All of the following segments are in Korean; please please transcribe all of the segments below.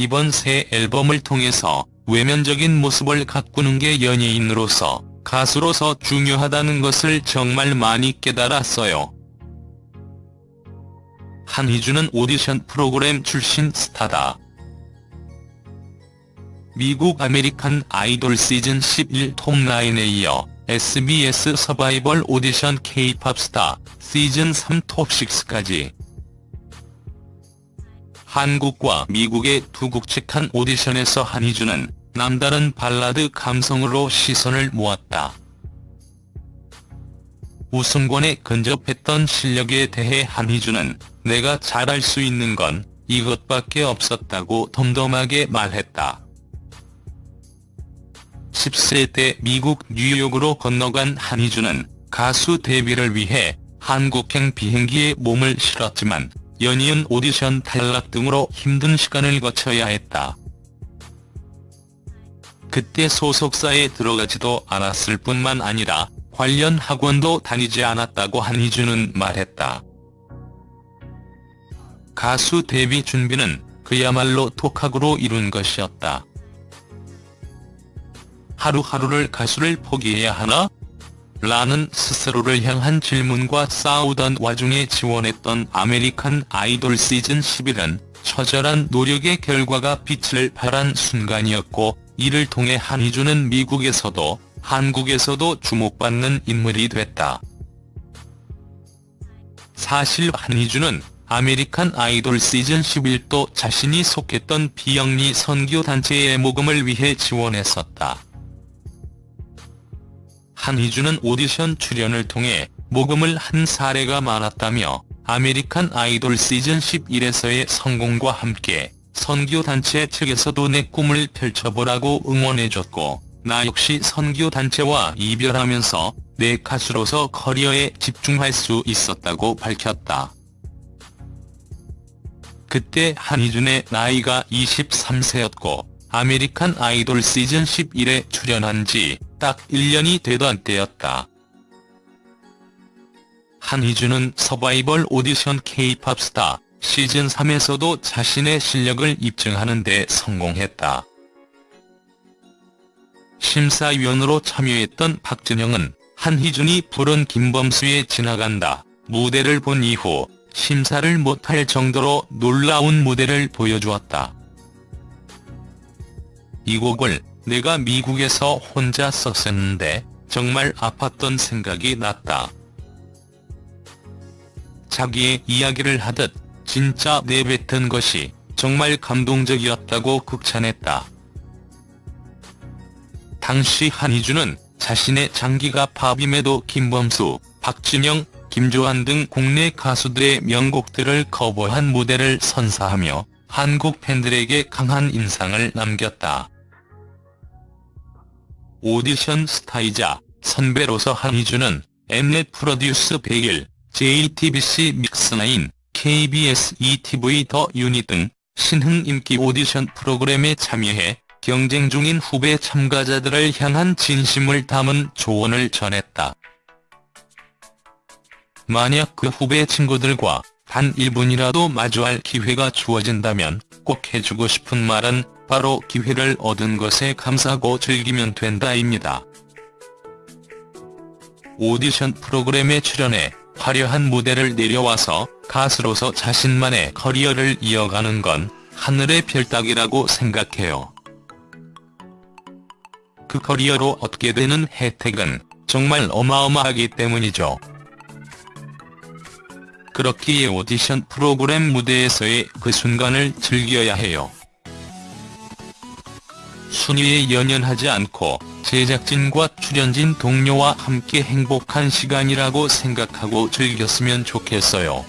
이번 새 앨범을 통해서 외면적인 모습을 가꾸는 게 연예인으로서 가수로서 중요하다는 것을 정말 많이 깨달았어요. 한희준은 오디션 프로그램 출신 스타다. 미국 아메리칸 아이돌 시즌 11 톱9에 이어 SBS 서바이벌 오디션 K-팝 스타 시즌 3 톱6까지 한국과 미국의 두 국책한 오디션에서 한희준은 남다른 발라드 감성으로 시선을 모았다. 우승권에 근접했던 실력에 대해 한희준은 내가 잘할 수 있는 건 이것밖에 없었다고 덤덤하게 말했다. 10세 때 미국 뉴욕으로 건너간 한희준은 가수 데뷔를 위해 한국행 비행기에 몸을 실었지만 연이은 오디션 탈락 등으로 힘든 시간을 거쳐야 했다. 그때 소속사에 들어가지도 않았을 뿐만 아니라 관련 학원도 다니지 않았다고 한희준은 말했다. 가수 데뷔 준비는 그야말로 독학으로 이룬 것이었다. 하루하루를 가수를 포기해야 하나? 라는 스스로를 향한 질문과 싸우던 와중에 지원했던 아메리칸 아이돌 시즌 11은 처절한 노력의 결과가 빛을 발한 순간이었고 이를 통해 한희준은 미국에서도 한국에서도 주목받는 인물이 됐다. 사실 한희준은 아메리칸 아이돌 시즌 11도 자신이 속했던 비영리 선교단체의 모금을 위해 지원했었다. 한희준은 오디션 출연을 통해 모금을 한 사례가 많았다며 아메리칸 아이돌 시즌 11에서의 성공과 함께 선교단체 측에서도 내 꿈을 펼쳐보라고 응원해줬고 나 역시 선교단체와 이별하면서 내 가수로서 커리어에 집중할 수 있었다고 밝혔다. 그때 한희준의 나이가 23세였고 아메리칸 아이돌 시즌 11에 출연한 지 딱 1년이 되던 때였다. 한희준은 서바이벌 오디션 K-팝 스타 시즌 3에서도 자신의 실력을 입증하는 데 성공했다. 심사위원으로 참여했던 박진영은 한희준이 부른 김범수의 지나간다 무대를 본 이후 심사를 못할 정도로 놀라운 무대를 보여주었다. 이 곡을 내가 미국에서 혼자 썼었는데 정말 아팠던 생각이 났다. 자기의 이야기를 하듯 진짜 내뱉은 것이 정말 감동적이었다고 극찬했다. 당시 한희준은 자신의 장기가 팝임에도 김범수, 박진영, 김조한 등 국내 가수들의 명곡들을 커버한 무대를 선사하며 한국 팬들에게 강한 인상을 남겼다. 오디션 스타이자 선배로서 한희준은 엠넷 프로듀스 101, JTBC 믹스9, KBS 2TV 더 유닛 등 신흥 인기 오디션 프로그램에 참여해 경쟁 중인 후배 참가자들을 향한 진심을 담은 조언을 전했다. 만약 그 후배 친구들과 단 1분이라도 마주할 기회가 주어진다면 꼭 해주고 싶은 말은 바로 기회를 얻은 것에 감사하고 즐기면 된다입니다. 오디션 프로그램에 출연해 화려한 무대를 내려와서 가수로서 자신만의 커리어를 이어가는 건 하늘의 별따기라고 생각해요. 그 커리어로 얻게 되는 혜택은 정말 어마어마하기 때문이죠. 그렇기에 오디션 프로그램 무대에서의 그 순간을 즐겨야 해요. 순위에 연연하지 않고 제작진과 출연진 동료와 함께 행복한 시간이라고 생각하고 즐겼으면 좋겠어요.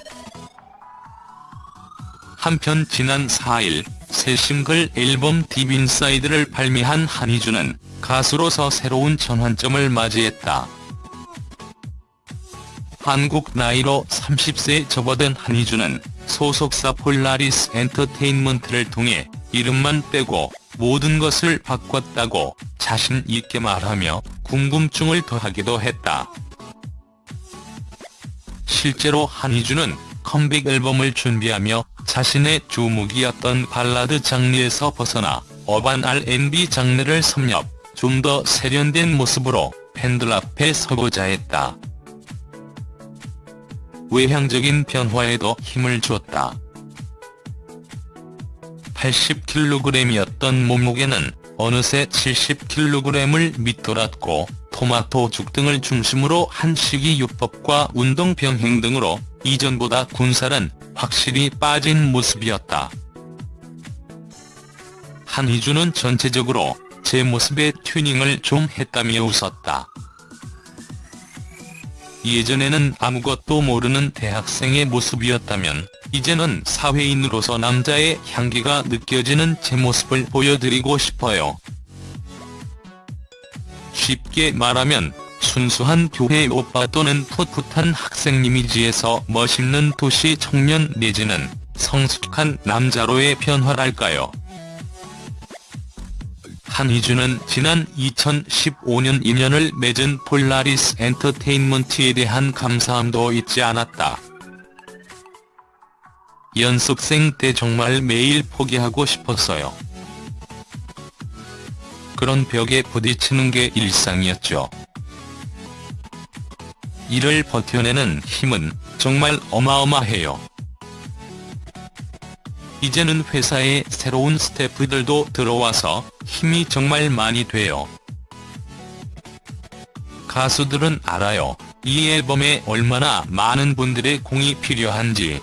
한편 지난 4일 새 싱글 앨범 Deep Inside를 발매한 한희준은 가수로서 새로운 전환점을 맞이했다. 한국 나이로 30세에 접어든 한희준은 소속사 폴라리스 엔터테인먼트를 통해 이름만 빼고 모든 것을 바꿨다고 자신 있게 말하며 궁금증을 더하기도 했다. 실제로 한희준은 컴백 앨범을 준비하며 자신의 주목이었던 발라드 장르에서 벗어나 어반 R&B 장르를 섭렵, 좀 더 세련된 모습으로 팬들 앞에 서고자 했다. 외향적인 변화에도 힘을 주었다. 80kg이었던 몸무게는 어느새 70kg을 밑돌았고 토마토죽 등을 중심으로 한 식이요법과 운동 병행 등으로 이전보다 군살은 확실히 빠진 모습이었다. 한희준은 전체적으로 제 모습에 튜닝을 좀 했다며 웃었다. 예전에는 아무것도 모르는 대학생의 모습이었다면 이제는 사회인으로서 남자의 향기가 느껴지는 제 모습을 보여드리고 싶어요. 쉽게 말하면 순수한 교회 오빠 또는 풋풋한 학생 이미지에서 멋있는 도시 청년 내지는 성숙한 남자로의 변화랄까요. 한희준은 지난 2015년 인연을 맺은 폴라리스 엔터테인먼트에 대한 감사함도 잊지 않았다. 연습생 때 정말 매일 포기하고 싶었어요. 그런 벽에 부딪히는 게 일상이었죠. 이를 버텨내는 힘은 정말 어마어마해요. 이제는 회사에 새로운 스태프들도 들어와서 힘이 정말 많이 돼요. 가수들은 알아요. 이 앨범에 얼마나 많은 분들의 공이 필요한지.